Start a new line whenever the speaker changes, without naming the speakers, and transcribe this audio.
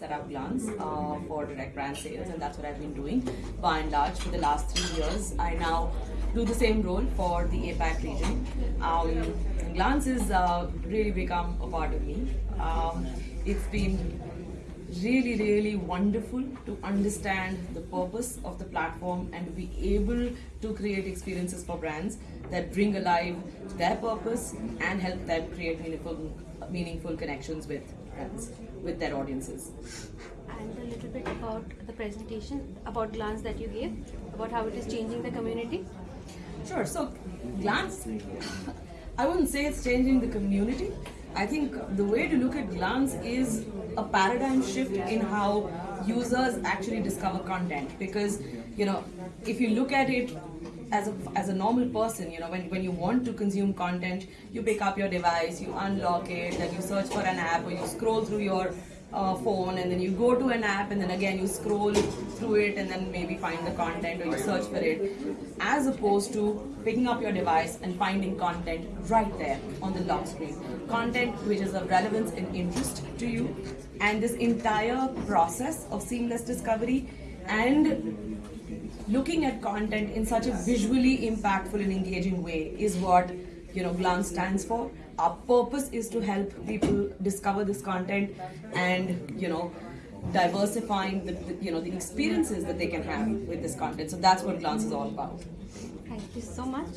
set up Glance uh, for direct brand sales, and that's what I've been doing by and large for the last three years. I now do the same role for the APAC region. Um, Glance has uh, really become a part of me. Um, it's been really really wonderful to understand the purpose of the platform and to be able to create experiences for brands that bring alive their purpose and help them create meaningful meaningful connections with with their audiences
And a little bit about the presentation, about Glance that you gave, about how it is changing the community.
Sure. So, Glance, I wouldn't say it's changing the community. I think the way to look at Glance is a paradigm shift in how users actually discover content. Because, you know, if you look at it as a, as a normal person, you know, when, when you want to consume content, you pick up your device, you unlock it, then you search for an app, or you scroll through your uh, phone and then you go to an app and then again you scroll through it and then maybe find the content or you search for it. As opposed to picking up your device and finding content right there on the lock screen. Content which is of relevance and interest to you. And this entire process of seamless discovery and looking at content in such a visually impactful and engaging way is what you know glance stands for. Our purpose is to help people discover this content and you know diversifying the, the you know the experiences that they can have with this content. So that's what glance is all about.
Thank you so much.